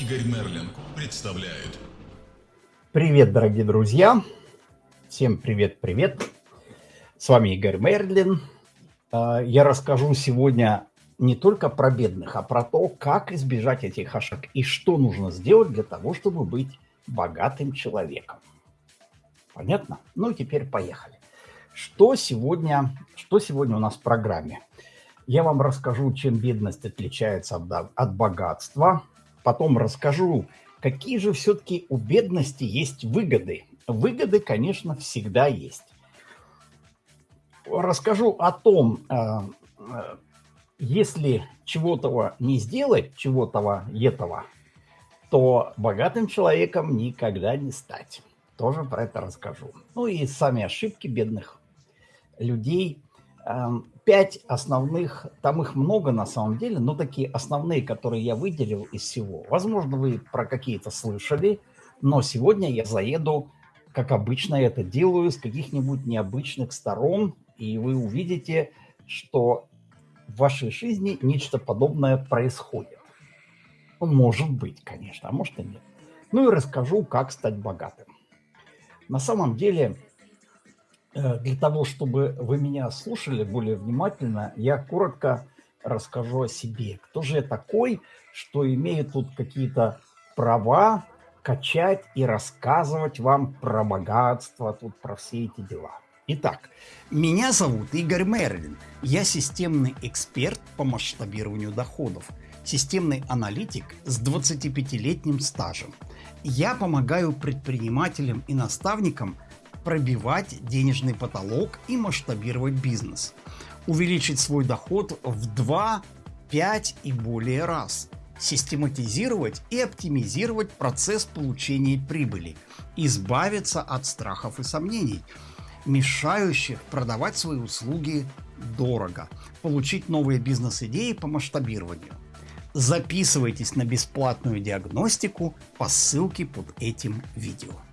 Игорь Мерлин представляет. Привет, дорогие друзья! Всем привет-привет! С вами Игорь Мерлин. А, я расскажу сегодня не только про бедных, а про то, как избежать этих ошибок и что нужно сделать для того, чтобы быть богатым человеком. Понятно? Ну, теперь поехали. Что сегодня, что сегодня у нас в программе? Я вам расскажу, чем бедность отличается от, от богатства. Потом расскажу, какие же все-таки у бедности есть выгоды. Выгоды, конечно, всегда есть. Расскажу о том, э, э, если чего-то не сделать, чего-то этого, то богатым человеком никогда не стать. Тоже про это расскажу. Ну и сами ошибки бедных людей. Пять основных, там их много на самом деле, но такие основные, которые я выделил из всего. Возможно, вы про какие-то слышали, но сегодня я заеду, как обычно это делаю, с каких-нибудь необычных сторон, и вы увидите, что в вашей жизни нечто подобное происходит. Может быть, конечно, а может и нет. Ну и расскажу, как стать богатым. На самом деле, для того, чтобы вы меня слушали более внимательно, я коротко расскажу о себе. Кто же я такой, что имею тут какие-то права качать и рассказывать вам про богатство, тут про все эти дела. Итак, меня зовут Игорь Мерлин. Я системный эксперт по масштабированию доходов, системный аналитик с 25-летним стажем. Я помогаю предпринимателям и наставникам пробивать денежный потолок и масштабировать бизнес. Увеличить свой доход в 2, 5 и более раз. Систематизировать и оптимизировать процесс получения прибыли. Избавиться от страхов и сомнений, мешающих продавать свои услуги дорого. Получить новые бизнес-идеи по масштабированию. Записывайтесь на бесплатную диагностику по ссылке под этим видео.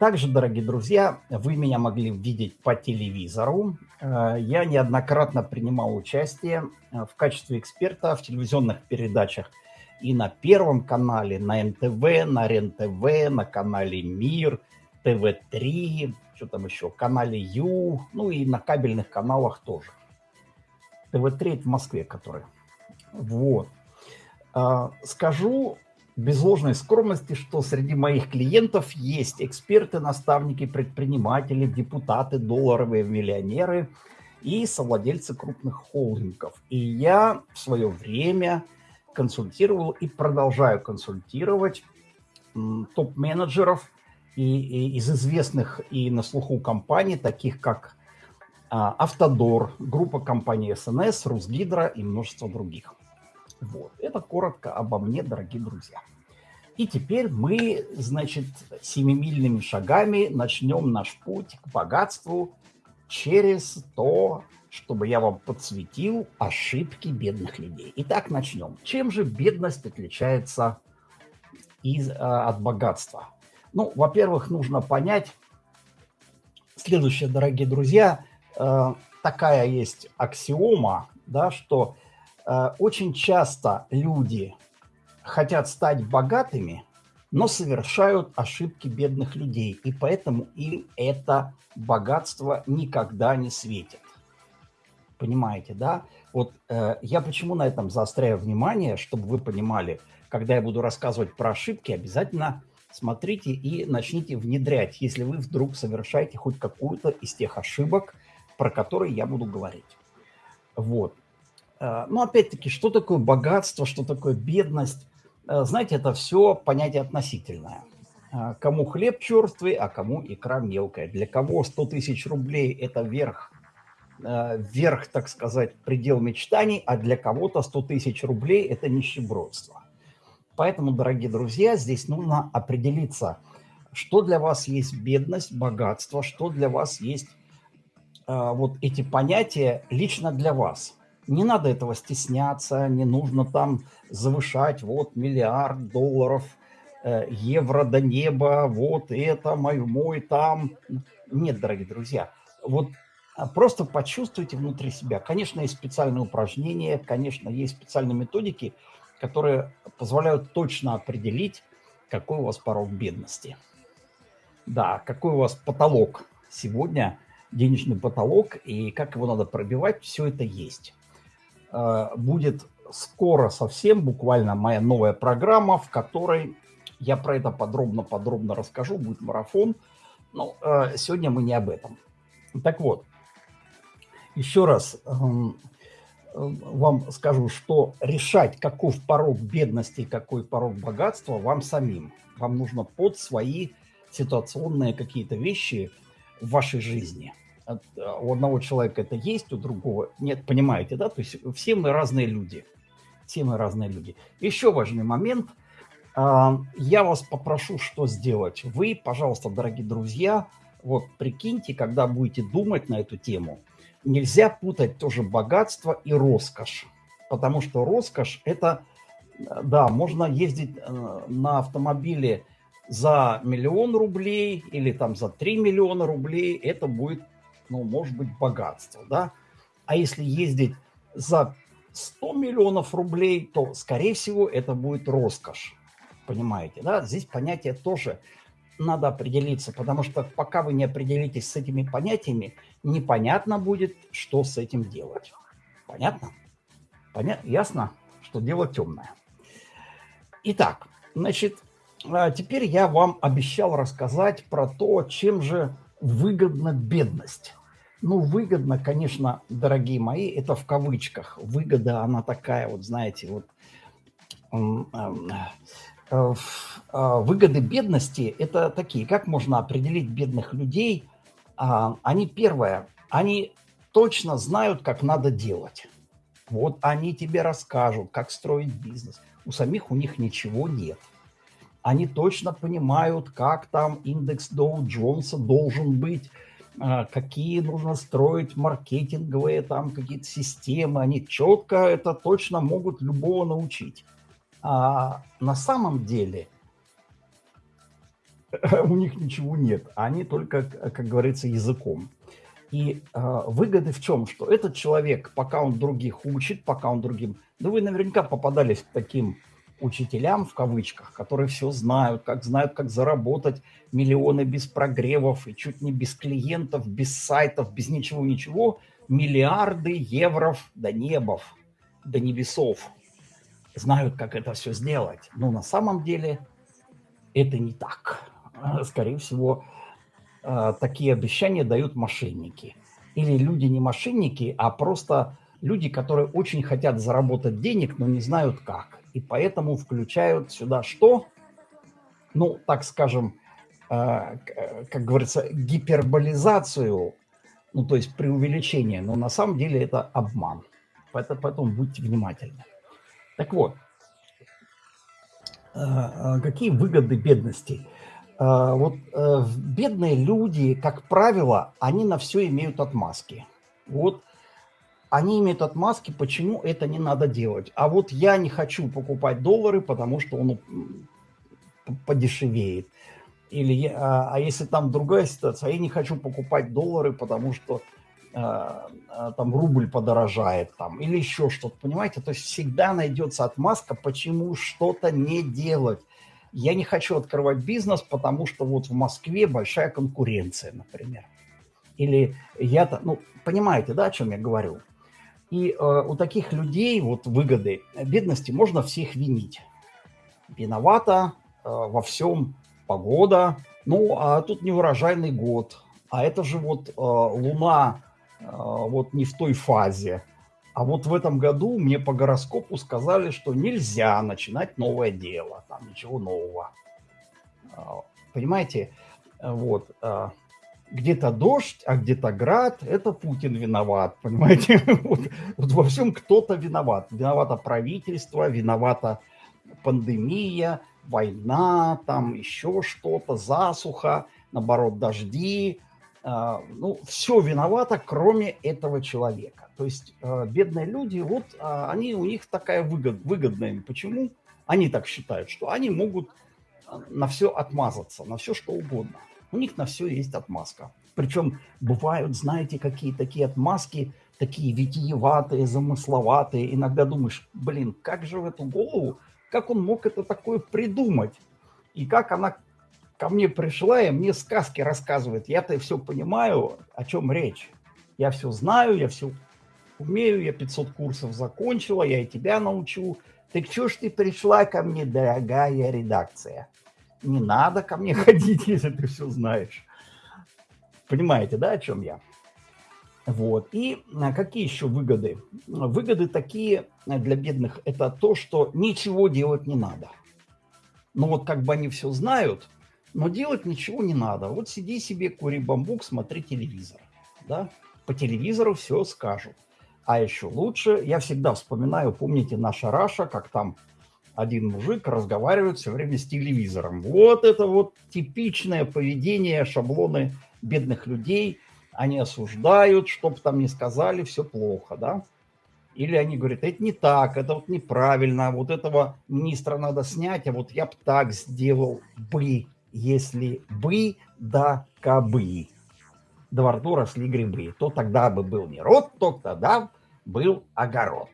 Также, дорогие друзья, вы меня могли видеть по телевизору. Э, я неоднократно принимал участие э, в качестве эксперта в телевизионных передачах и на Первом канале, на НТВ, на РЕН-ТВ, на канале Мир, ТВ-3, что там еще, канале Ю, ну и на кабельных каналах тоже. ТВ-3 в Москве, который. Вот. Э, скажу без ложной скромности, что среди моих клиентов есть эксперты, наставники, предприниматели, депутаты, долларовые миллионеры и совладельцы крупных холдингов. И я в свое время консультировал и продолжаю консультировать топ-менеджеров и, и из известных и на слуху компаний, таких как а, Автодор, группа компаний СНС, Русгидро и множество других. Вот. Это коротко обо мне, дорогие друзья. И теперь мы, значит, семимильными шагами начнем наш путь к богатству через то, чтобы я вам подсветил ошибки бедных людей. Итак, начнем. Чем же бедность отличается из, э, от богатства? Ну, во-первых, нужно понять следующее, дорогие друзья. Э, такая есть аксиома, да, что Э, очень часто люди хотят стать богатыми, но совершают ошибки бедных людей, и поэтому им это богатство никогда не светит. Понимаете, да? Вот э, я почему на этом заостряю внимание, чтобы вы понимали, когда я буду рассказывать про ошибки, обязательно смотрите и начните внедрять, если вы вдруг совершаете хоть какую-то из тех ошибок, про которые я буду говорить. Вот. Э, ну, опять-таки, что такое богатство, что такое бедность? Э, знаете, это все понятие относительное. Э, кому хлеб черствый, а кому икра мелкая. Для кого 100 тысяч рублей – это верх, верх, так сказать, предел мечтаний, а для кого-то 100 тысяч рублей – это нищебродство. Поэтому, дорогие друзья, здесь нужно определиться, что для вас есть бедность, богатство, что для вас есть вот эти понятия лично для вас – не надо этого стесняться, не нужно там завышать, вот миллиард долларов, э, евро до неба, вот это мой, мой там. Нет, дорогие друзья, вот а, просто почувствуйте внутри себя. Конечно, есть специальные упражнения, конечно, есть специальные методики, которые позволяют точно определить, какой у вас порог бедности. Да, какой у вас потолок сегодня, денежный потолок, и как его надо пробивать, все это есть. Э, будет скоро совсем, буквально моя новая программа, в которой я про это подробно-подробно расскажу, будет марафон. Но э, сегодня мы не об этом. Так вот, еще раз эм, вам скажу, что решать, каков порог бедности, какой порог богатства, вам самим. Вам нужно под свои ситуационные какие-то вещи в вашей жизни. Э, у одного человека это есть, у другого нет, понимаете, да? То есть все мы разные люди. Все мы разные люди. Еще важный момент. А, я вас попрошу, что сделать. Вы, пожалуйста, дорогие друзья, вот прикиньте, когда будете думать на эту тему, нельзя путать тоже богатство и роскошь. Потому что роскошь – это, да, можно ездить э, на автомобиле за миллион рублей или там за 3 миллиона рублей, это будет, ну, может быть, богатство, да. А если ездить за 100 миллионов рублей, то, скорее всего, это будет роскошь. Понимаете, да? Здесь понятие тоже надо определиться, потому что пока вы не определитесь с этими понятиями, непонятно будет, что с этим делать. Понятно? Понятно? Ясно, что дело темное. Итак, значит, а, теперь я вам обещал рассказать про то, чем же выгодна бедность. Ну, выгодно, конечно, дорогие мои, это в кавычках. Выгода, она такая, вот знаете, вот э, а, выгоды бедности – это такие, как можно определить бедных людей? А, они, первое, они точно знают, как надо делать. Вот они тебе расскажут, как строить бизнес. У самих у них ничего нет они точно понимают, как там индекс Доу Джонса должен быть, какие нужно строить маркетинговые там какие-то системы. Они четко это точно могут любого научить. А на самом деле у них ничего нет. Они только, как говорится, языком. И э, выгоды в чем? Что этот человек, пока он других учит, пока он другим... Да вы наверняка попадались к таким учителям, в кавычках, которые все знают, как знают, как заработать миллионы без прогревов и чуть не без клиентов, без сайтов, без ничего-ничего, миллиарды евров до небов, до небесов. Знают, как это все сделать. Но на самом деле это не так. Скорее всего, э, такие обещания дают мошенники. Или люди не мошенники, а просто люди, которые очень хотят заработать денег, но не знают как и поэтому включают сюда что? Ну, так скажем, э, э, как говорится, гиперболизацию, ну, то есть преувеличение, но на самом деле это обман. Поэтому, будьте внимательны. Так вот, э, какие выгоды бедности? Вот бедные люди, как правило, они на все имеют отмазки. Вот они имеют отмазки, почему это не надо делать. А вот я не хочу покупать доллары, потому что он подешевеет. Или, а, а если там другая ситуация, я не хочу покупать доллары, потому что а, а, там рубль подорожает, там, или еще что-то, понимаете? То есть всегда найдется отмазка, почему что-то не делать. Я не хочу открывать бизнес, потому что вот в Москве большая конкуренция, например. Или я-то, ну, понимаете, да, о чем я говорю? И э, у таких людей вот выгоды бедности можно всех винить. Виновата э, во всем погода, ну а тут неурожайный год, а это же вот э, Луна э, вот не в той фазе. А вот в этом году мне по гороскопу сказали, что нельзя начинать новое дело, там ничего нового. Э, понимаете, вот. Где-то дождь, а где-то град, это Путин виноват, понимаете? Вот, вот во всем кто-то виноват. Виновато правительство, виновата пандемия, война, там еще что-то, засуха, наоборот, дожди. А, ну, все виновато, кроме этого человека. То есть а, бедные люди, вот а, они, у них такая выгод, выгодная. Почему? Они так считают, что они могут на все отмазаться, на все что угодно. У них на все есть отмазка. Причем бывают, знаете, какие такие отмазки такие витиеватые, замысловатые. Иногда думаешь, блин, как же в эту голову, как он мог это такое придумать? И как она ко мне пришла и мне сказки рассказывает. Я-то все понимаю, о чем речь. Я все знаю, я все умею, я 500 курсов закончила, я и тебя научу. Так что ж ты пришла ко мне, дорогая редакция? Не надо ко мне ходить, если ты все знаешь. Понимаете, да, о чем я? Вот. И а, какие еще выгоды? Выгоды такие для бедных – это то, что ничего делать не надо. Ну вот как бы они все знают, но делать ничего не надо. Вот сиди себе, кури бамбук, смотри телевизор. Да? По телевизору все скажут. А еще лучше, я всегда вспоминаю, помните наша Раша, как там один мужик разговаривает все время с телевизором. Вот это вот типичное поведение, шаблоны бедных людей. Они осуждают, что бы там ни сказали, все плохо, да? Или они говорят, это не так, это вот неправильно, вот этого министра надо снять, а вот я бы так сделал бы, если бы да кабы. До рту росли грибы. То тогда бы был не рот, то тогда был огород.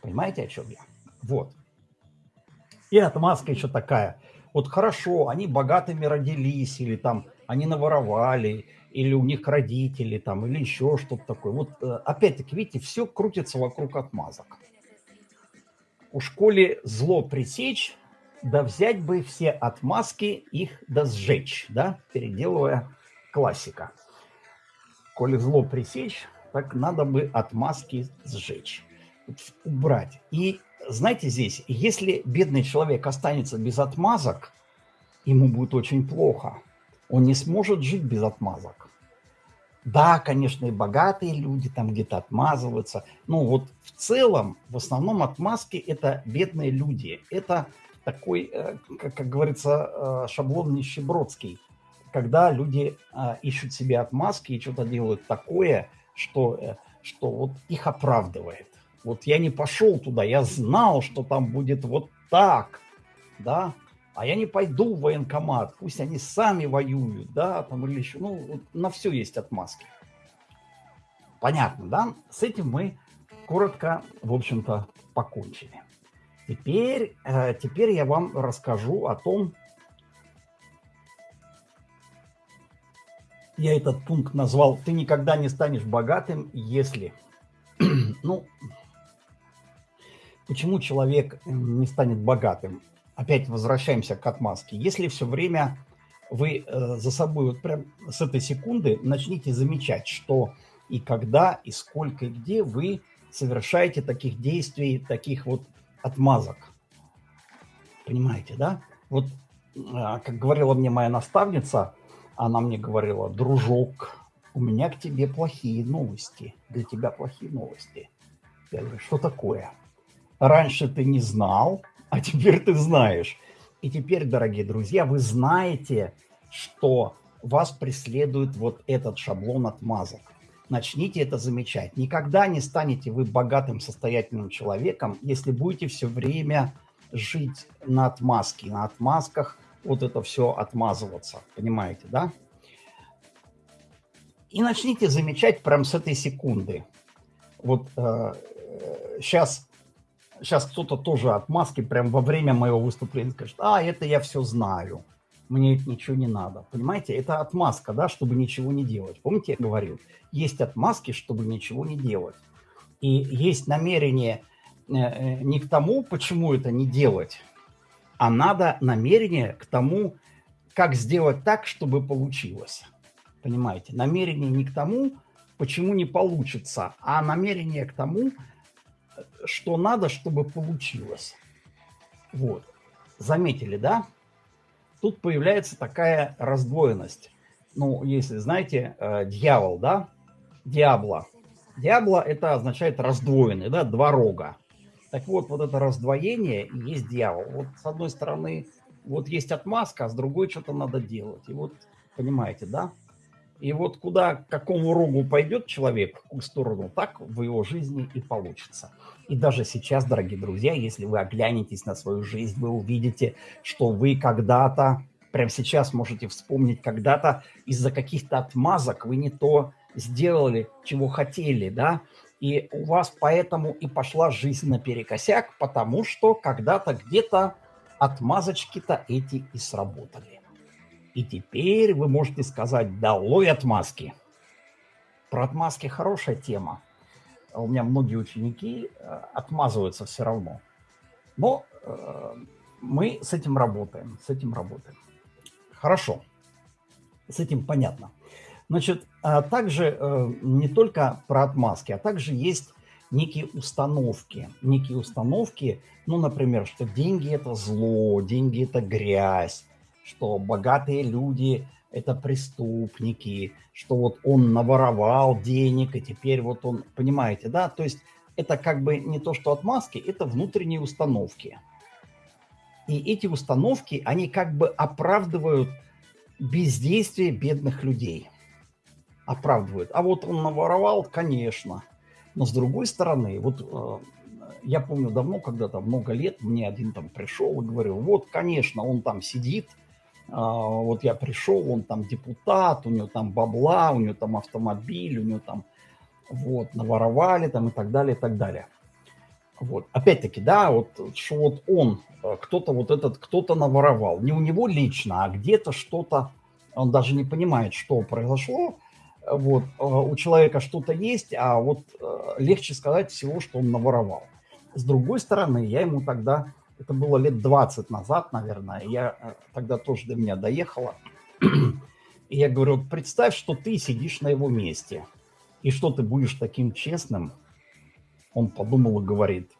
Понимаете, о чем я? Вот. И отмазка еще такая. Вот хорошо, они богатыми родились, или там они наворовали, или у них родители там, или еще что-то такое. Вот э, опять-таки, видите, все крутится вокруг отмазок. У школе зло пресечь, да взять бы все отмазки, их да сжечь, да, переделывая классика. Коли зло пресечь, так надо бы отмазки сжечь, убрать. И знаете здесь, если бедный человек останется без отмазок, ему будет очень плохо. Он не сможет жить без отмазок. Да, конечно, и богатые люди там где-то отмазываются. Но вот в целом, в основном отмазки – это бедные люди. Это такой, э, как, как говорится, э, шаблон нищебродский. Когда люди э, ищут себе отмазки и что-то делают такое, что, что вот их оправдывает. Вот я не пошел туда, я знал, что там будет вот так, да, а я не пойду в военкомат, пусть они сами воюют, да, там или еще, ну, на все есть отмазки. Понятно, да? С этим мы коротко, в общем-то, покончили. Теперь, э, теперь я вам расскажу о том, я этот пункт назвал «Ты никогда не станешь богатым, если…» Ну, почему человек не станет богатым? опять возвращаемся к отмазке. Если все время вы э, за собой вот прям с этой секунды начните замечать, что и когда, и сколько, и где вы совершаете таких действий, таких вот отмазок. Понимаете, да? Вот, э, как говорила мне моя наставница, она мне говорила, дружок, у меня к тебе плохие новости, для тебя плохие новости. Я говорю, что такое? Раньше ты не знал, а теперь ты знаешь. И теперь, дорогие друзья, вы знаете, что вас преследует вот этот шаблон отмазок. Начните это замечать. Никогда не станете вы богатым, состоятельным человеком, если будете все время жить на отмазке, на отмазках вот это все отмазываться. Понимаете, да? И начните замечать прямо с этой секунды. Вот э, сейчас сейчас кто-то тоже отмазки прям во время моего выступления скажет, а, это я все знаю, мне это ничего не надо. Понимаете, это отмазка, да, чтобы ничего не делать. Помните, я говорил, есть отмазки, чтобы ничего не делать. И есть намерение э, э, не к тому, почему это не делать, а надо намерение к тому, как сделать так, чтобы получилось. Понимаете, намерение не к тому, почему не получится, а намерение к тому, что надо, чтобы получилось. Вот. Заметили, да? Тут появляется такая раздвоенность. Ну, если знаете, э, дьявол, да? Диабло. Диабло это означает раздвоенный, да, два рога. Так вот, вот это раздвоение и есть дьявол. Вот с одной стороны, вот есть отмазка, а с другой что-то надо делать. И вот, понимаете, да? И вот куда, к какому рогу пойдет человек, в какую сторону, так в его жизни и получится. И даже сейчас, дорогие друзья, если вы оглянетесь на свою жизнь, вы увидите, что вы когда-то, прямо сейчас можете вспомнить, когда-то из-за каких-то отмазок вы не то сделали, чего хотели, да, и у вас поэтому и пошла жизнь наперекосяк, потому что когда-то где-то отмазочки-то эти и сработали. И теперь вы можете сказать «долой отмазки». Про отмазки хорошая тема. У меня многие ученики э, отмазываются все равно. Но э, мы с этим работаем, с этим работаем. Хорошо, с этим понятно. Значит, а также э, не только про отмазки, а также есть некие установки. Некие установки, ну, например, что деньги – это зло, деньги – это грязь, что богатые люди – это преступники, что вот он наворовал денег, и теперь вот он, понимаете, да? То есть это как бы не то, что отмазки, это внутренние установки. И эти установки, они как бы оправдывают бездействие бедных людей. Оправдывают. А вот он наворовал, конечно. Но с другой стороны, вот э, я помню давно, когда-то, много лет, мне один там пришел и говорил, вот, конечно, он там сидит, вот я пришел, он там депутат, у него там бабла, у него там автомобиль, у него там вот, наворовали там и так далее, и так далее. Вот. Опять-таки, да, вот что вот он, э, кто-то вот этот, кто-то наворовал. Не у него лично, а где-то что-то, он даже не понимает, что произошло. Вот, э, у человека что-то есть, а вот э, легче сказать всего, что он наворовал. С другой стороны, я ему тогда, это было лет 20 назад, наверное, я тогда тоже до меня доехала. И я говорю, представь, что ты сидишь на его месте – и что ты будешь таким честным? Он подумал и говорит,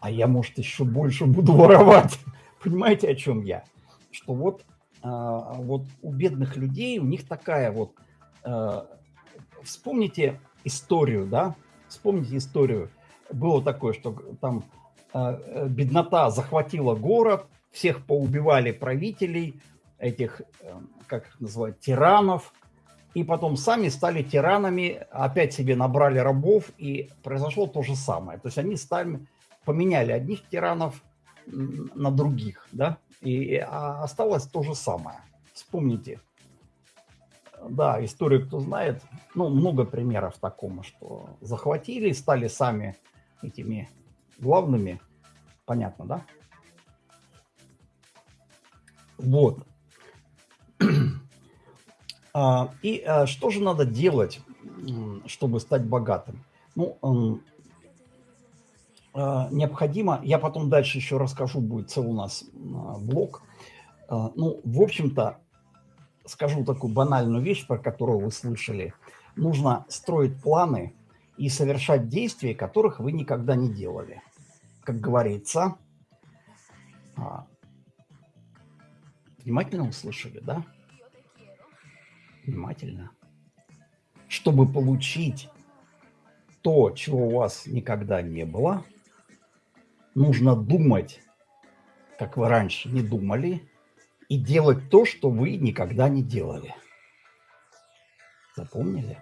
а я, может, еще больше буду воровать. Понимаете, о чем я? Что вот, а, вот у бедных людей, у них такая вот... А, вспомните историю, да? Вспомните историю. Было такое, что там беднота захватила город, всех поубивали правителей, этих, э, как их называют, тиранов, и потом сами стали тиранами, опять себе набрали рабов, и произошло то же самое. То есть они стали, поменяли одних тиранов на других, да, и а осталось то же самое. Вспомните. Да, историю кто знает, ну, много примеров такому, что захватили, стали сами этими главными, понятно, да? Вот. А, и а, что же надо делать, чтобы стать богатым? Ну, а, необходимо, я потом дальше еще расскажу, будет целый у нас блок. Ну, в общем-то, скажу такую банальную вещь, про которую вы слышали. Нужно строить планы и совершать действия, которых вы никогда не делали. Как говорится, внимательно услышали, да? внимательно, чтобы получить то, чего у вас никогда не было, нужно думать, как вы раньше не думали, и делать то, что вы никогда не делали. Запомнили?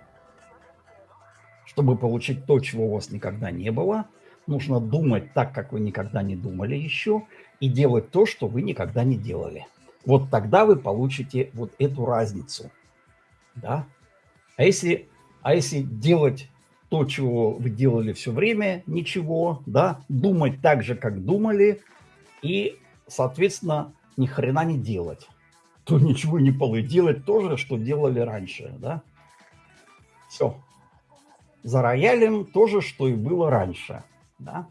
Чтобы получить то, чего у вас никогда не было, нужно думать так, как вы никогда не думали еще, и делать то, что вы никогда не делали. Вот тогда вы получите вот эту разницу – да? А если, а если делать то, чего вы делали все время, ничего, да, думать так же, как думали, и, соответственно, ни хрена не делать, то ничего не получится. Делать то же, что делали раньше, да. Все. За роялем то же, что и было раньше, да.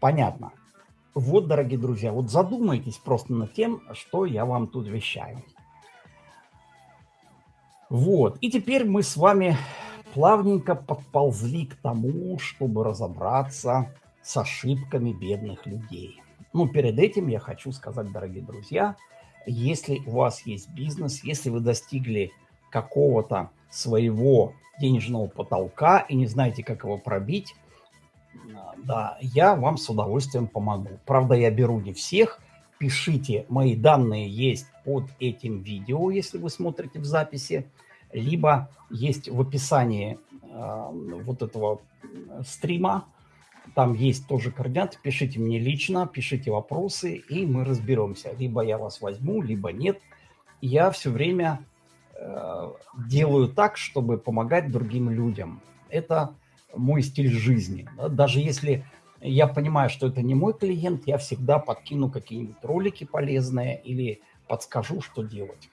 Понятно. Вот, дорогие друзья, вот задумайтесь просто над тем, что я вам тут вещаю. Вот, и теперь мы с вами плавненько подползли к тому, чтобы разобраться с ошибками бедных людей. Ну, перед этим я хочу сказать, дорогие друзья, если у вас есть бизнес, если вы достигли какого-то своего денежного потолка и не знаете, как его пробить, да, я вам с удовольствием помогу. Правда, я беру не всех. Пишите, мои данные есть под этим видео, если вы смотрите в записи, либо есть в описании э, вот этого стрима, там есть тоже координаты, пишите мне лично, пишите вопросы, и мы разберемся. Либо я вас возьму, либо нет. Я все время э, делаю так, чтобы помогать другим людям. Это мой стиль жизни. Даже если я понимаю, что это не мой клиент, я всегда подкину какие-нибудь ролики полезные или подскажу, что делать.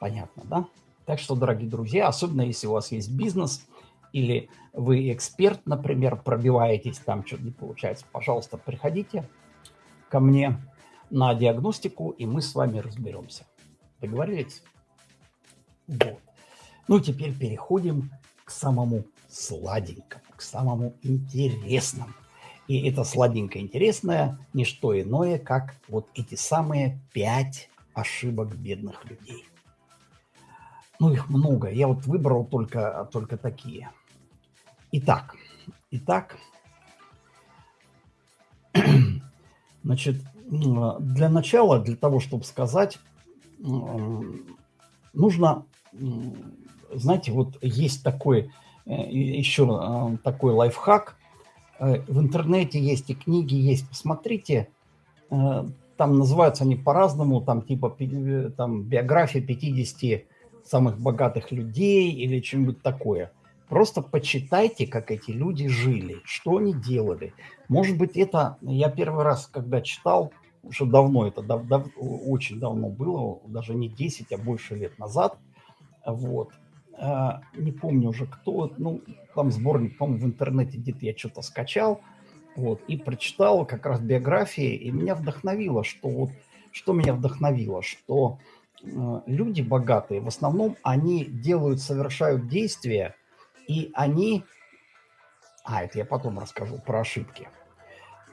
Понятно, да? Так что, дорогие друзья, особенно если у вас есть бизнес или вы эксперт, например, пробиваетесь, там что-то не получается, пожалуйста, приходите ко мне на диагностику, и мы с вами разберемся. Договорились? Вот. Ну, теперь переходим к самому сладенькому, к самому интересному. И это сладенькое интересное не что иное, как вот эти самые пять ошибок бедных людей. Ну, их много. Я вот выбрал только, только такие. Итак, итак, значит, для начала, для того, чтобы сказать, нужно, знаете, вот есть такой, э, еще э, такой лайфхак. Э, в интернете есть и книги есть. Посмотрите, там называются они по-разному, там типа там, биография 50 самых богатых людей или что-нибудь такое. Просто почитайте, как эти люди жили, что они делали. Может быть, это я первый раз, когда читал, уже давно, это дав, дав, очень давно было, даже не 10, а больше лет назад. Вот. А, не помню уже кто, ну, там сборник, по-моему, в интернете где-то я что-то скачал, вот, и прочитал как раз биографии, и меня вдохновило, что вот, что меня вдохновило, что э, люди богатые, в основном они делают, совершают действия, и они... А, это я потом расскажу про ошибки.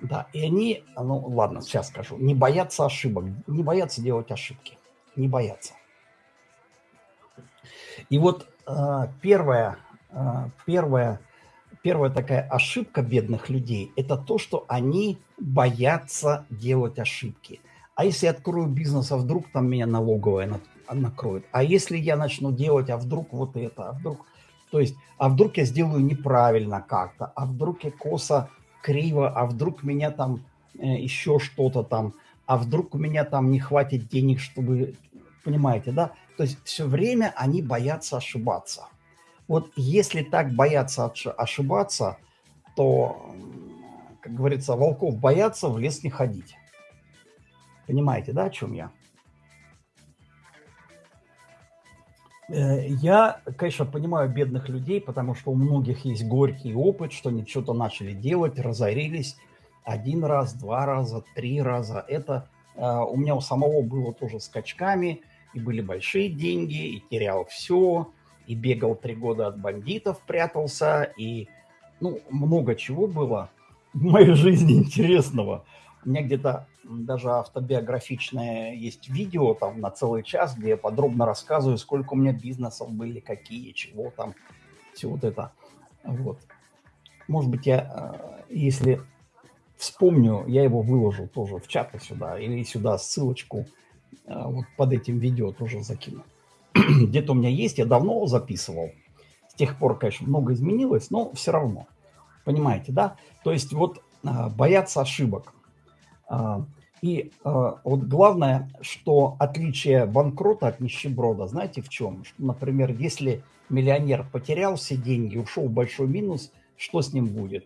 Да, и они, ну ладно, сейчас скажу, не боятся ошибок, не боятся делать ошибки, не боятся. И вот э, первая, э, первая, первая такая ошибка бедных людей – это то, что они боятся делать ошибки. А если я открою бизнес, а вдруг там меня налоговая накроет? А если я начну делать, а вдруг вот это, а вдруг… То есть, а вдруг я сделаю неправильно как-то, а вдруг я косо, криво, а вдруг меня там э, еще что-то там, а вдруг у меня там не хватит денег, чтобы, понимаете, да? То есть все время они боятся ошибаться. Вот если так боятся ошибаться, то, как говорится, волков боятся, в лес не ходить. Понимаете, да, о чем я? Я, конечно, понимаю бедных людей, потому что у многих есть горький опыт, что они что-то начали делать, разорились один раз, два раза, три раза. Это э, у меня у самого было тоже скачками, и были большие деньги, и терял все, и бегал три года от бандитов, прятался, и ну, много чего было в моей жизни интересного. У меня где-то даже автобиографичное есть видео там на целый час, где я подробно рассказываю, сколько у меня бизнесов были, какие, чего там, все вот это. Вот. Может быть, я, э, если вспомню, я его выложу тоже в чаты сюда, или сюда ссылочку э, вот под этим видео тоже закину. Где-то у меня есть, я давно записывал. С тех пор, конечно, много изменилось, но все равно. Понимаете, да? То есть вот э, бояться ошибок – и а, вот главное, что отличие банкрота от нищеброда, знаете в чем? Что, например, если миллионер потерял все деньги, ушел в большой минус, что с ним будет?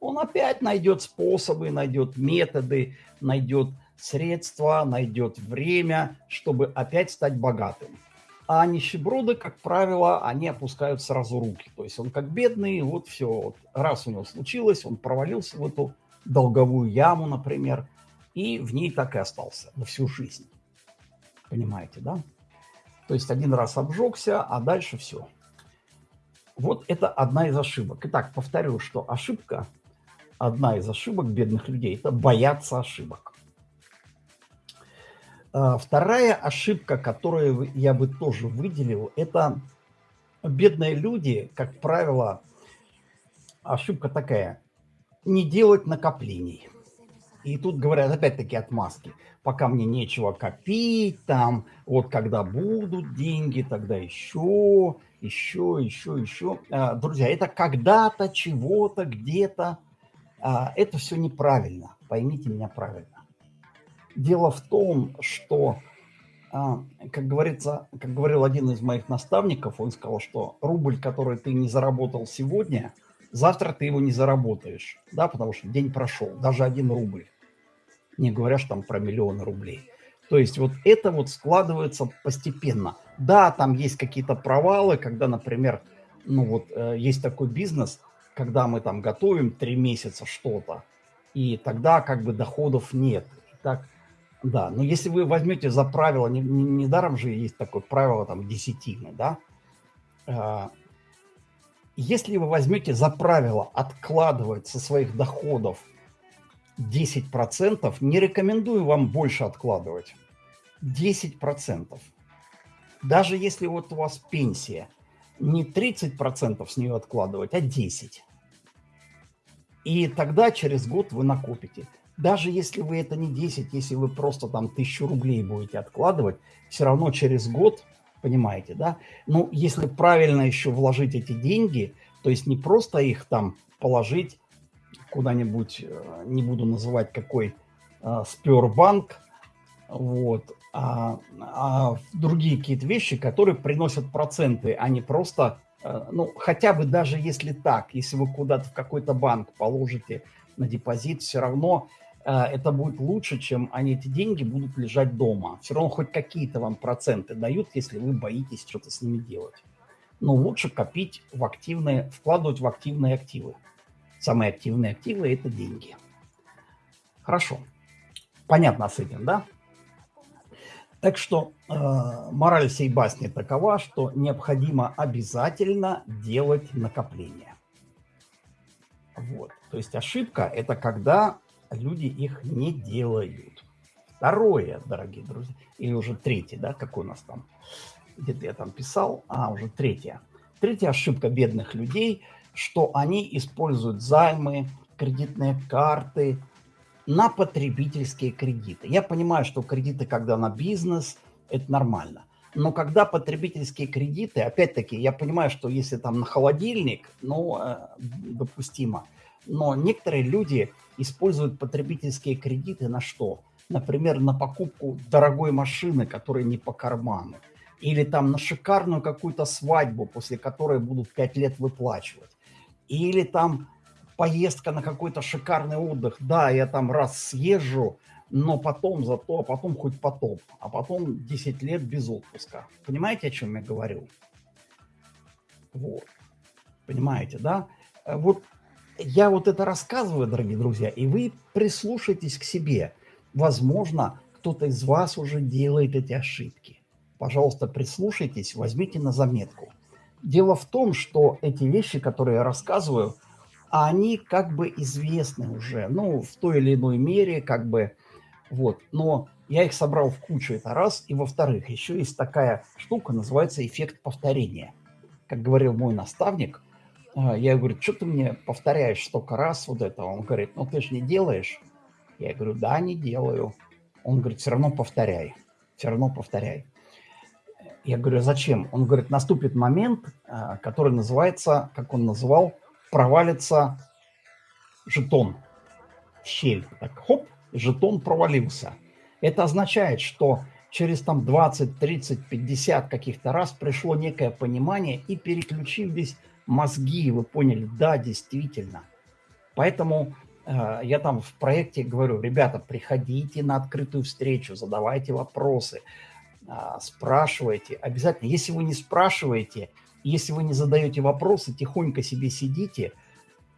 Он опять найдет способы, найдет методы, найдет средства, найдет время, чтобы опять стать богатым. А нищеброды, как правило, они опускают сразу руки. То есть он как бедный, вот все, вот раз у него случилось, он провалился в эту долговую яму, например, и в ней так и остался на всю жизнь. Понимаете, да? То есть один раз обжегся, а дальше все. Вот это одна из ошибок. Итак, повторю, что ошибка, одна из ошибок бедных людей – это бояться ошибок. А, вторая ошибка, которую я бы тоже выделил, это бедные люди, как правило, ошибка такая – не делать накоплений. И тут говорят опять-таки отмазки. Пока мне нечего копить, там, вот когда будут деньги, тогда еще, еще, еще, еще. А, друзья, это когда-то, чего-то, где-то. А, это все неправильно. Поймите меня правильно. Дело в том, что а, как говорится, как говорил один из моих наставников, он сказал, что рубль, который ты не заработал сегодня, завтра ты его не заработаешь, да, потому что день прошел, даже один рубль, не говоря что там про миллионы рублей. То есть вот это вот складывается постепенно. Да, там есть какие-то провалы, когда, например, ну вот э, есть такой бизнес, когда мы там готовим три месяца что-то, и тогда как бы доходов нет. Так, да, но если вы возьмете за правило, не, не, недаром же есть такое правило там десятины, да, а, если вы возьмете за правило откладывать со своих доходов 10%, не рекомендую вам больше откладывать. 10%. Даже если вот у вас пенсия, не 30% с нее откладывать, а 10%. И тогда через год вы накопите. Даже если вы это не 10, если вы просто там тысячу рублей будете откладывать, все равно через год, понимаете, да? Ну, если правильно еще вложить эти деньги, то есть не просто их там положить куда-нибудь, э, не буду называть какой, э, Спербанк, вот, а, а другие какие-то вещи, которые приносят проценты, а не просто, э, ну, хотя бы даже если так, если вы куда-то в какой-то банк положите на депозит, все равно это будет лучше, чем они эти деньги будут лежать дома. Все равно хоть какие-то вам проценты дают, если вы боитесь что-то с ними делать. Но лучше копить в активные, вкладывать в активные активы. Самые активные активы – это деньги. Хорошо. Понятно с этим, да? Так что э, мораль всей басни такова, что необходимо обязательно делать накопления. Вот. То есть ошибка – это когда люди их не делают. Второе, дорогие друзья, или уже третье, да, какой у нас там, где-то я там писал, а, уже третья. Третья ошибка бедных людей, что они используют займы, кредитные карты на потребительские кредиты. Я понимаю, что кредиты, когда на бизнес, это нормально. Но когда потребительские кредиты, опять-таки, я понимаю, что если там на холодильник, ну, э, допустимо. Но некоторые люди используют потребительские кредиты на что? Например, на покупку дорогой машины, которая не по карману. Или там на шикарную какую-то свадьбу, после которой будут 5 лет выплачивать. Или там поездка на какой-то шикарный отдых. Да, я там раз съезжу, но потом зато, а потом хоть потоп, а потом 10 лет без отпуска. Понимаете, о чем я говорю? Вот. Понимаете, да? Вот я вот это рассказываю, дорогие друзья, и вы прислушайтесь к себе. Возможно, кто-то из вас уже делает эти ошибки. Пожалуйста, прислушайтесь, возьмите на заметку. Дело в том, что эти вещи, которые я рассказываю, они как бы известны уже, ну, в той или иной мере, как бы, вот. Но я их собрал в кучу, это раз. И во-вторых, еще есть такая штука, называется эффект повторения. Как говорил мой наставник – я говорю, что ты мне повторяешь столько раз вот это? Он говорит, ну ты же не делаешь. Я говорю, да, не делаю. Он говорит, все равно повторяй, все равно повторяй. Я говорю, зачем? Он говорит, наступит момент, а, который называется, как он называл, провалится жетон щель. Так, хоп, жетон провалился. Это означает, что через там 20, 30, 50 каких-то раз пришло некое понимание и переключились мозги, вы поняли, да, действительно. Поэтому э, я там в проекте говорю, ребята, приходите на открытую встречу, задавайте вопросы, э, спрашивайте. Обязательно, если вы не спрашиваете, если вы не задаете вопросы, тихонько себе сидите,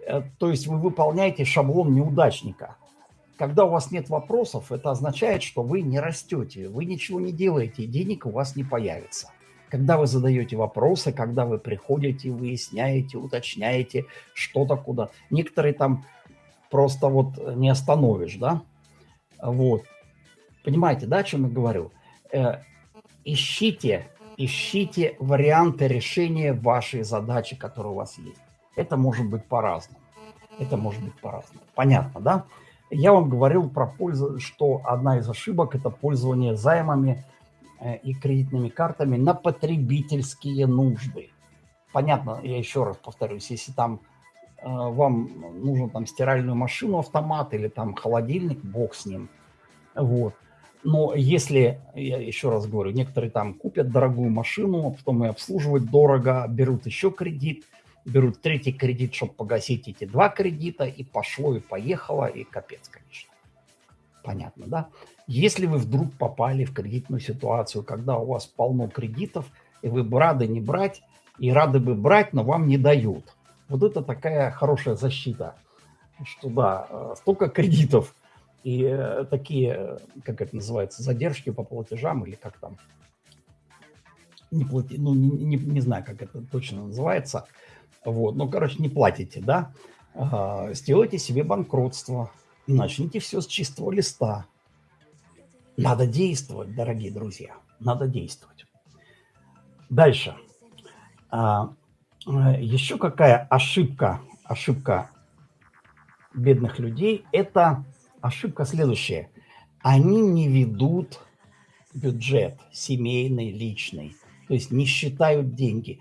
э, то есть вы выполняете шаблон неудачника. Когда у вас нет вопросов, это означает, что вы не растете, вы ничего не делаете, денег у вас не появится когда вы задаете вопросы, когда вы приходите, выясняете, уточняете что-то куда. Некоторые там просто вот не остановишь, да? Вот. Понимаете, да, о чем я говорю? Э, ищите, ищите варианты решения вашей задачи, которая у вас есть. Это может быть по-разному. Это может быть по-разному. Понятно, да? Я вам говорил про пользу, что одна из ошибок – это пользование займами – Э, и кредитными картами на потребительские нужды. Понятно, я еще раз повторюсь, если там э, вам нужно там стиральную машину, автомат или там холодильник, бог с ним. Вот. Но если, я еще раз говорю, некоторые там купят дорогую машину, потом и обслуживать дорого, берут еще кредит, берут третий кредит, чтобы погасить эти два кредита, и пошло, и поехало, и капец, конечно. Понятно, да? Если вы вдруг попали в кредитную ситуацию, когда у вас полно кредитов, и вы бы рады не брать, и рады бы брать, но вам не дают. Вот это такая хорошая защита, что да, э, столько кредитов, и э, такие, как это называется, задержки по платежам или как там, не, плати, ну, не, не, не знаю, как это точно называется, вот, ну, короче, не платите, да, а, сделайте себе банкротство, начните все с чистого листа. Надо действовать, дорогие друзья, надо действовать. Дальше. А, э, еще какая ошибка, ошибка бедных людей, это ошибка следующая. Они не ведут бюджет семейный, личный, то есть не считают деньги.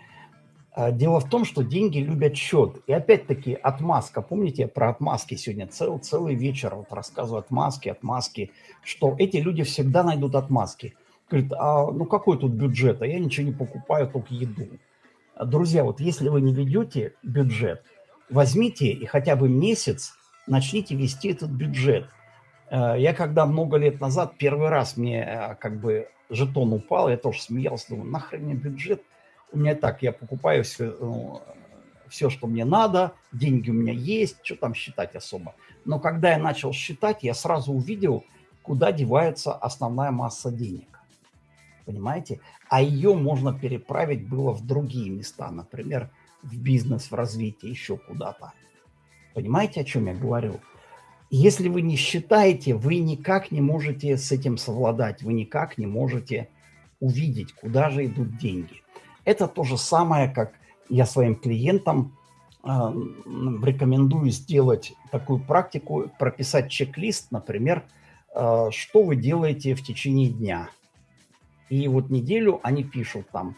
А, дело в том, что деньги любят счет. И опять-таки отмазка. Помните, я про отмазки сегодня цел, целый вечер вот рассказываю отмазки, отмазки, что эти люди всегда найдут отмазки. Говорит, а ну какой тут бюджет? А я ничего не покупаю, только еду. Друзья, вот если вы не ведете бюджет, возьмите и хотя бы месяц начните вести этот бюджет. Э, я когда много лет назад, первый раз мне э, как бы жетон упал, я тоже смеялся, думаю, нахрен мне бюджет? У меня так, я покупаю все, ну, все, что мне надо, деньги у меня есть, что там считать особо. Но когда я начал считать, я сразу увидел, куда девается основная масса денег. Понимаете? А ее можно переправить было в другие места, например, в бизнес, в развитие, еще куда-то. Понимаете, о чем я говорю? Если вы не считаете, вы никак не можете с этим совладать, вы никак не можете увидеть, куда же идут деньги. Это то же самое, как я своим клиентам э, рекомендую сделать такую практику, прописать чек-лист, например, э, что вы делаете в течение дня. И вот неделю они пишут там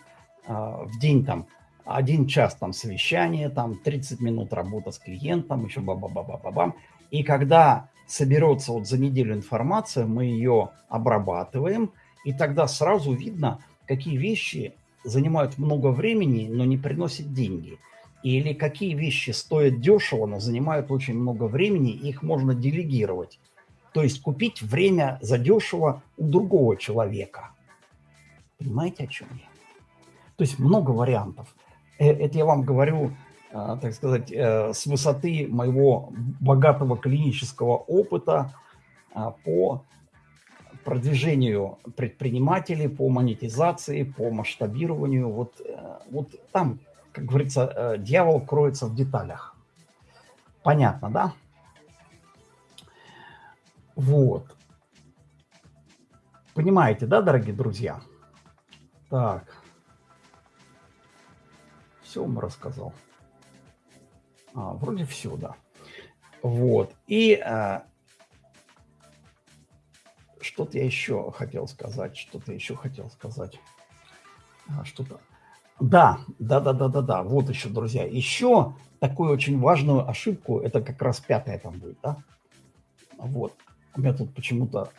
э, в день там один час там совещание, там 30 минут работа с клиентом, еще ба-ба-ба-ба-бам. И когда соберется вот за неделю информация, мы ее обрабатываем, и тогда сразу видно, какие вещи занимают много времени, но не приносят деньги. Или какие вещи стоят дешево, но занимают очень много времени, и их можно делегировать. То есть купить время за дешево у другого человека. Понимаете, о чем я? То есть много вариантов. Э, это я вам говорю, а, так сказать, э, с высоты моего богатого клинического опыта а, по продвижению предпринимателей, по монетизации, по масштабированию. Вот, э, вот там, как говорится, дьявол кроется в деталях. Понятно, да? Вот. Понимаете, да, дорогие друзья? Так. Все вам рассказал. А, вроде все, да. Вот. И а, что-то я еще хотел сказать. Что-то еще хотел сказать. А, что-то. Да, да, да, да, да, да. Вот еще, друзья. Еще такую очень важную ошибку, это как раз пятая там будет, да? Вот. У меня тут почему-то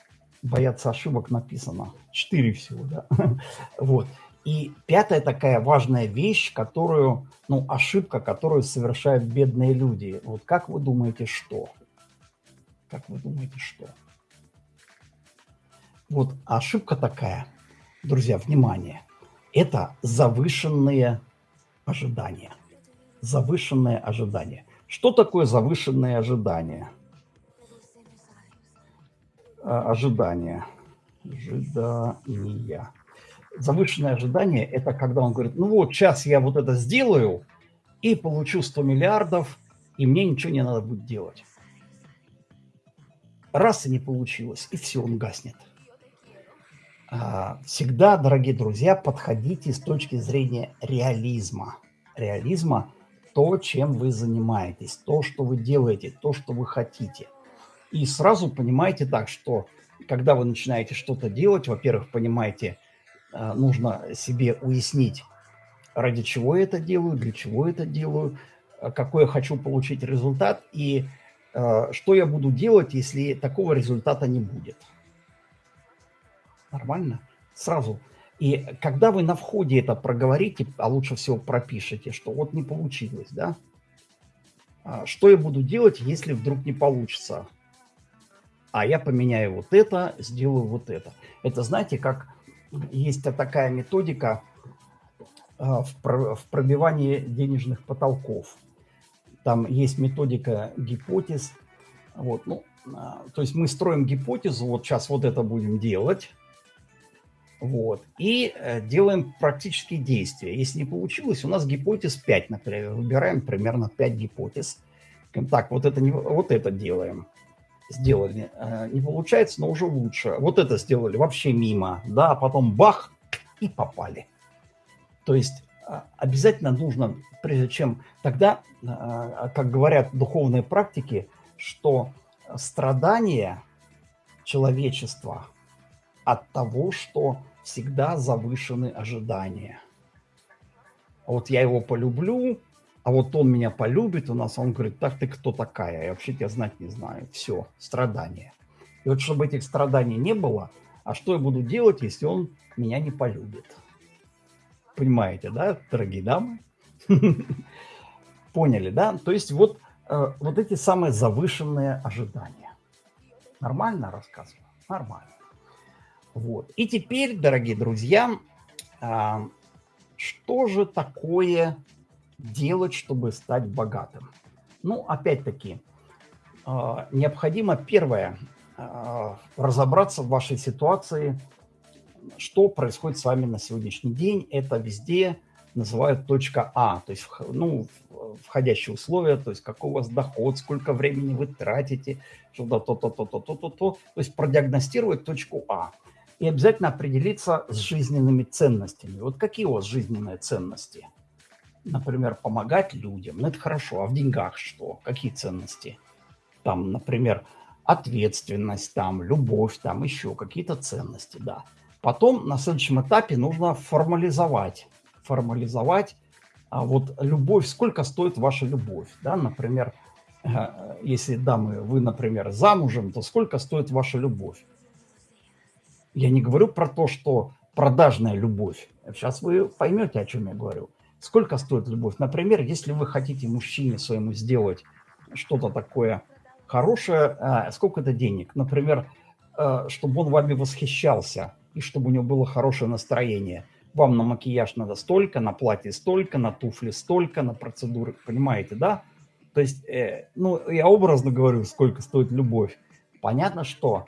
бояться ошибок написано. Четыре всего, да? Вот. И пятая такая важная вещь, которую, ну, ошибка, которую совершают бедные люди. Вот как вы думаете, что? Как вы думаете, что? Вот ошибка такая, друзья, внимание, это завышенные ожидания. Завышенные ожидания. Что такое завышенные ожидания? А, ожидания. Ожидания завышенное ожидание – это когда он говорит, ну вот, сейчас я вот это сделаю и получу 100 миллиардов, и мне ничего не надо будет делать. Раз и не получилось, и все, он гаснет. А, всегда, дорогие друзья, подходите с точки зрения реализма. Реализма – то, чем вы занимаетесь, то, что вы делаете, то, что вы хотите. И сразу понимаете так, что когда вы начинаете что-то делать, во-первых, понимаете – а, нужно себе уяснить, ради чего я это делаю, для чего это делаю, а, какой я хочу получить результат и что я буду делать, если такого результата не будет. Нормально? Сразу. И когда вы на входе это проговорите, а лучше всего пропишите, что вот не получилось, да? А что я буду делать, если вдруг не получится? А я поменяю вот это, сделаю вот это. Это, знаете, как есть такая методика а, в пробивании денежных потолков. Там есть методика гипотез. Вот, ну, а, то есть мы строим гипотезу, вот сейчас вот это будем делать, вот, и э, делаем практические действия. Если не получилось, у нас гипотез 5, например, выбираем примерно 5 гипотез. Так, вот это, не, вот это делаем. Сделали. Э, не получается, но уже лучше. Вот это сделали вообще мимо, да, а потом бах, и попали. То есть а, обязательно нужно, прежде чем тогда, а, как говорят духовные практики, что страдания человечества от того, что всегда завышены ожидания. Вот я его полюблю, а вот он меня полюбит у нас, он говорит, так ты кто такая? Я вообще тебя знать не знаю. Все, страдания. И вот чтобы этих страданий не было, а что я буду делать, если он меня не полюбит? Понимаете, да, дорогие дамы? Поняли, да? То есть вот, э, вот эти самые завышенные ожидания. Нормально рассказываю? Нормально. Вот. И теперь, дорогие друзья, а, что же такое делать, чтобы стать богатым? Ну, опять-таки, а, необходимо первое а, разобраться в вашей ситуации – что происходит с вами на сегодняшний день. Это везде называют точка А, то есть ну, входящие условия, то есть какой у вас доход, сколько времени вы тратите, что-то то-то-то-то-то-то, то есть продиагностировать точку А. И обязательно определиться с жизненными ценностями. Вот какие у вас жизненные ценности? Например, помогать людям. Ну, это хорошо. А в деньгах что? Какие ценности? Там, например, ответственность, там, любовь, там, еще какие-то ценности, да. Потом на следующем этапе нужно формализовать. Формализовать а вот любовь, сколько стоит ваша любовь. Да? Например, э, если дамы, вы, например, замужем, то сколько стоит ваша любовь? Я не говорю про то, что продажная любовь. Сейчас вы поймете, о чем я говорю. Сколько стоит любовь? Например, если вы хотите мужчине своему сделать что-то такое хорошее, а, сколько это денег? Например, э, чтобы он вами восхищался – и чтобы у него было хорошее настроение. Вам на макияж надо столько, на платье столько, на туфли столько, на процедуры, понимаете, да? То есть, э, ну, я образно говорю, сколько стоит любовь. Понятно, что,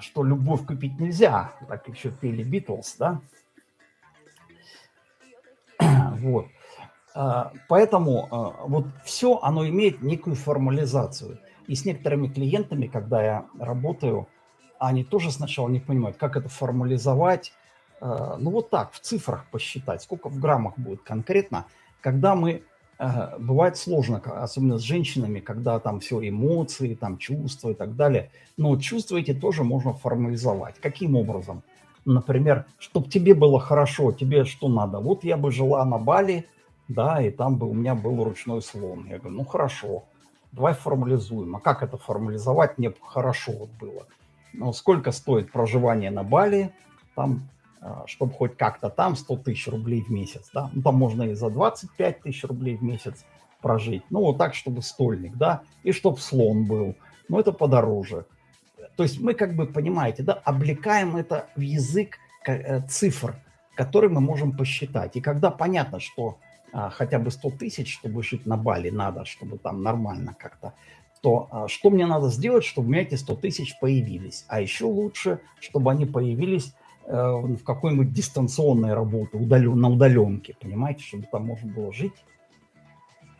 что любовь купить нельзя, так еще пели Битлз, да? Вот. Э, поэтому э, вот все, оно имеет некую формализацию. И с некоторыми клиентами, когда я работаю, они тоже сначала не понимают, как это формализовать. Э, ну вот так, в цифрах посчитать, сколько в граммах будет конкретно. Когда мы, э, бывает сложно, особенно с женщинами, когда там все эмоции, там чувства и так далее. Но чувства эти тоже можно формализовать. Каким образом? Например, чтобы тебе было хорошо, тебе что надо? Вот я бы жила на Бали, да, и там бы у меня был ручной слон. Я говорю, ну хорошо, давай формализуем. А как это формализовать? Мне хорошо вот было ну, сколько стоит проживание на Бали, там, чтобы хоть как-то там 100 тысяч рублей в месяц, да, ну, там можно и за 25 тысяч рублей в месяц прожить, ну, вот так, чтобы стольник, да, и чтобы слон был, ну, это подороже. То есть мы, как бы, понимаете, да, облекаем это в язык э, цифр, которые мы можем посчитать. И когда понятно, что а, хотя бы 100 тысяч, чтобы жить на Бали, надо, чтобы там нормально как-то то а, что мне надо сделать, чтобы у меня эти 100 тысяч появились? А еще лучше, чтобы они появились в какой-нибудь дистанционной работе, удален, на удаленке, понимаете, чтобы там можно было жить,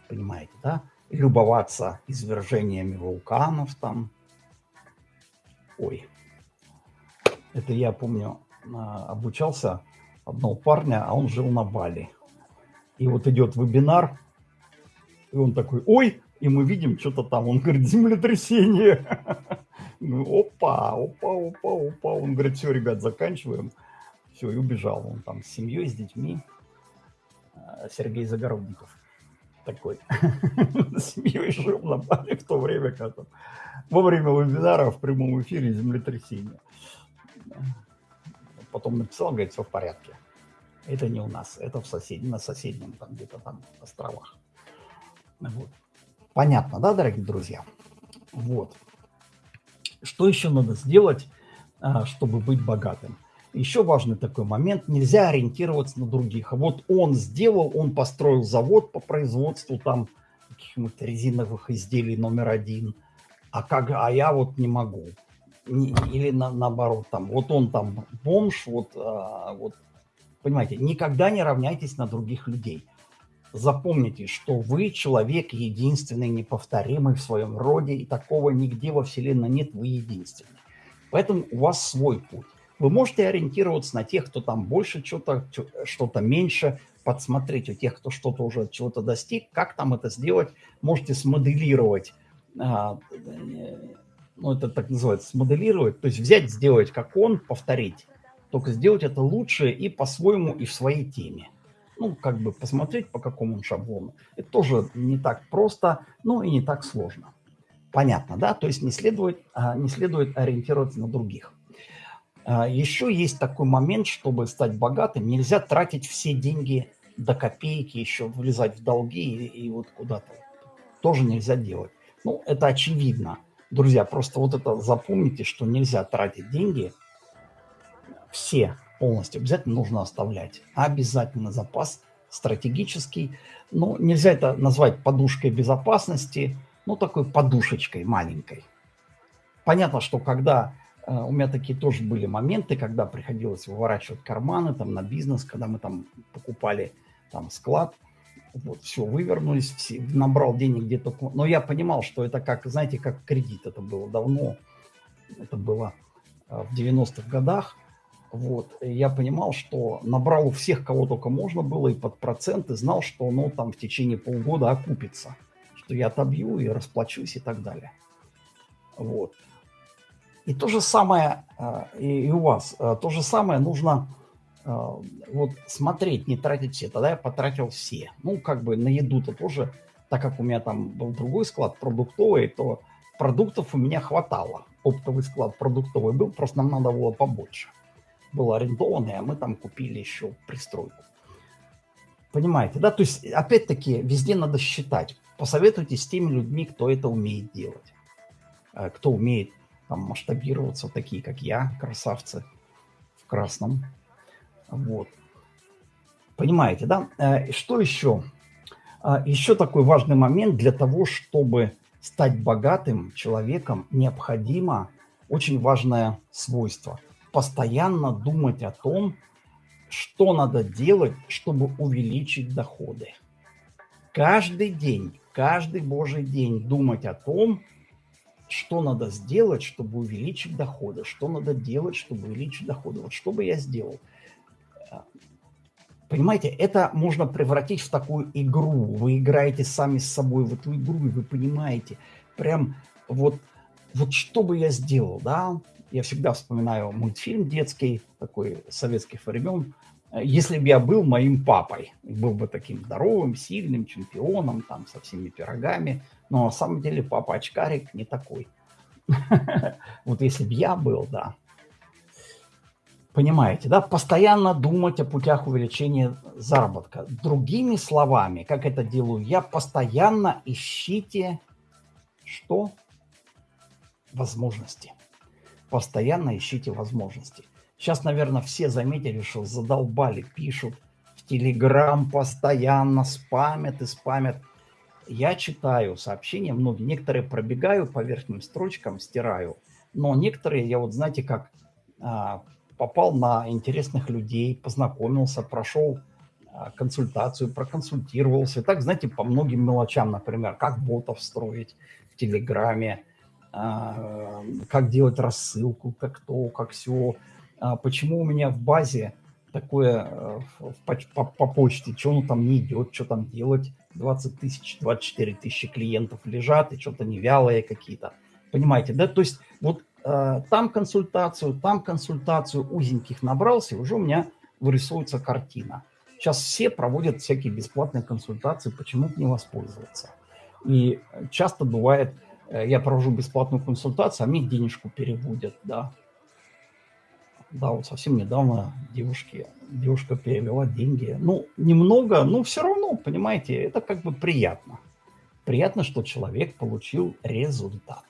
понимаете, да? И любоваться извержениями вулканов там. Ой, это я помню, а, обучался одного парня, а он жил на Бали. И вот идет вебинар, и он такой, ой, и мы видим что-то там. Он говорит, землетрясение. опа, опа, опа, опа. Он говорит, все, ребят, заканчиваем. Все, и убежал. Он там с семьей, с детьми. Э, Сергей Загородников. такой семьей жил на Бали в то время, когда во время вебинара в прямом эфире землетрясение. Потом написал, говорит, все в порядке. Это не у нас, это в сосед... на соседнем, там где-то там островах. Вот. Понятно, да, дорогие друзья? Вот. Что еще надо сделать, а, чтобы быть богатым? Еще важный такой момент, нельзя ориентироваться на других. А вот он сделал, он построил завод по производству там каких-нибудь резиновых изделий номер один, а, как, а я вот не могу. Или на, наоборот, там, вот он там бомж, вот, а, вот, понимаете, никогда не равняйтесь на других людей. Запомните, что вы человек единственный, неповторимый в своем роде, и такого нигде во Вселенной нет, вы единственный. Поэтому у вас свой путь. Вы можете ориентироваться на тех, кто там больше что-то, что-то меньше, подсмотреть у тех, кто что-то уже чего-то достиг, как там это сделать, можете смоделировать, а, ну это так называется, смоделировать, то есть взять, сделать как он, повторить, только сделать это лучше и по-своему, и в своей теме. Ну, как бы посмотреть, по какому он шаблону. Это тоже не так просто, но и не так сложно. Понятно, да? То есть не следует, а, не следует ориентироваться на других. А, еще есть такой момент, чтобы стать богатым, нельзя тратить все деньги до копейки, еще влезать в долги и, и вот куда-то. Тоже нельзя делать. Ну, это очевидно. Друзья, просто вот это запомните, что нельзя тратить деньги все полностью. Обязательно нужно оставлять. Обязательно запас стратегический. Ну, нельзя это назвать подушкой безопасности, ну, такой подушечкой маленькой. Понятно, что когда Э, у меня такие тоже были моменты, когда приходилось выворачивать карманы там на бизнес, когда мы там покупали там склад, вот, все, вывернулись, набрал денег где-то. Но я понимал, что это как, знаете, как кредит, это было давно, это было э, в 90-х годах. Вот, я понимал, что набрал у всех, кого только можно было, и под проценты, знал, что оно там в течение полгода окупится, что я отобью и расплачусь и так далее. Вот. И то же самое а, и у вас. А, то же самое нужно а, вот смотреть, не тратить все. Тогда я потратил все. Ну, как бы на еду-то тоже, так как у меня там был другой склад продуктовый, то продуктов у меня хватало. Оптовый склад продуктовый был, просто нам надо было побольше. Был арендованный, а мы там купили еще пристройку. Понимаете, да? То есть, опять-таки, везде надо считать. Посоветуйтесь с теми людьми, кто это умеет делать. Кто умеет там масштабироваться, такие как я, красавцы в красном. Вот. Понимаете, да? Э, что еще? А, еще такой важный момент для того, чтобы стать богатым человеком, необходимо очень важное свойство. Постоянно думать о том, что надо делать, чтобы увеличить доходы. Каждый день, каждый божий день думать о том, что надо сделать, чтобы увеличить доходы, что надо делать, чтобы увеличить доходы. Вот что бы я сделал? Понимаете, это можно превратить в такую игру. Вы играете сами с собой в эту игру, и вы понимаете, прям вот, вот что бы я сделал, да? Я всегда вспоминаю мультфильм детский, такой советских времен, если бы я был моим папой, был бы таким здоровым, сильным чемпионом, там, со всеми пирогами, но на самом деле папа очкарик не такой. Вот если бы я был, да. Понимаете, да? Постоянно думать о путях увеличения заработка. Другими словами, как это делаю я, постоянно ищите что? Возможности. Постоянно ищите возможности. Сейчас, наверное, все заметили, что задолбали, пишут в Телеграм постоянно, спамят и спамят. Я читаю сообщения, многие, некоторые пробегаю по верхним строчкам, стираю, но некоторые, я вот, знаете, как а, попал на интересных людей, познакомился, прошел а, консультацию, проконсультировался. И так, знаете, по многим мелочам, например, как ботов строить в Телеграме, как делать рассылку, как то, как все. А, почему у меня в базе такое э, по, по, по почте, что оно там не идет, что там делать. 20 тысяч, 24 тысячи клиентов лежат и что-то невялые какие-то. Понимаете, да? То есть вот э, там консультацию, там консультацию, узеньких набрался, и уже у меня вырисовывается картина. Сейчас все проводят всякие бесплатные консультации, почему бы не воспользоваться. И часто бывает, э, я провожу бесплатную консультацию, а мне денежку переводят, да. Да, вот совсем недавно девушке, девушка перевела деньги. Ну, немного, но все равно, понимаете, это как бы приятно. Приятно, что человек получил результат.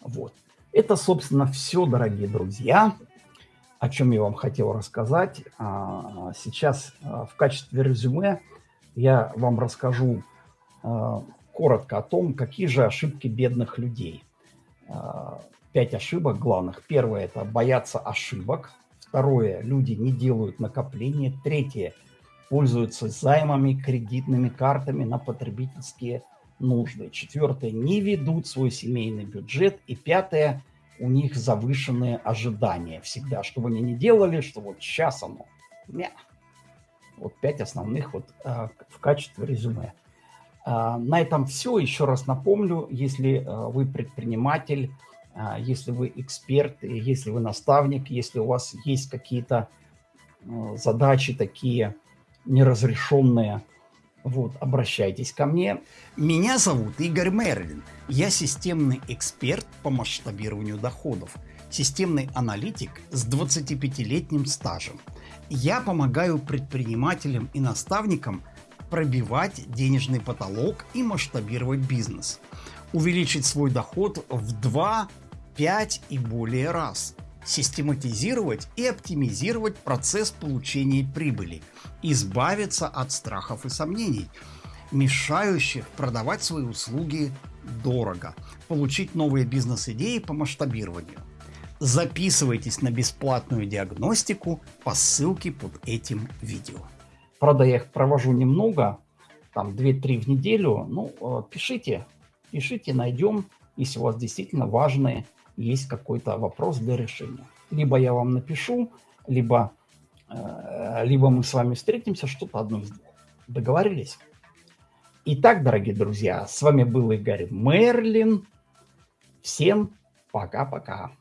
Вот. Это, собственно, все, дорогие друзья, о чем я вам хотел рассказать. А, сейчас а, в качестве резюме я вам расскажу а, коротко о том, какие же ошибки бедных людей. Пять ошибок главных. Первое – это бояться ошибок. Второе – люди не делают накопления. Третье – пользуются займами, кредитными картами на потребительские нужды. Четвертое – не ведут свой семейный бюджет. И пятое – у них завышенные ожидания всегда. Что бы они ни делали, что вот сейчас оно. Мя. Вот пять основных вот а, в качестве резюме. А, на этом все. Еще раз напомню, если а, вы предприниматель, а, если вы эксперт, если вы наставник, если у вас есть какие-то задачи такие неразрешенные, вот, обращайтесь ко мне. Меня зовут Игорь Мерлин. Я системный эксперт по масштабированию доходов. Системный аналитик с 25-летним стажем. Я помогаю предпринимателям и наставникам пробивать денежный потолок и масштабировать бизнес. Увеличить свой доход в 2, 5 и более раз – систематизировать и оптимизировать процесс получения прибыли, избавиться от страхов и сомнений, мешающих продавать свои услуги дорого, получить новые бизнес-идеи по масштабированию. Записывайтесь на бесплатную диагностику по ссылке под этим видео. Правда, я их провожу немного, там 2-3 в неделю. Ну, э, пишите, пишите, найдем, если у вас действительно важные есть какой-то вопрос для решения. Либо я вам напишу, либо, э, либо мы с вами встретимся, что-то одно из двух. Договорились? Итак, дорогие друзья, с вами был Игорь Мерлин. Всем пока-пока.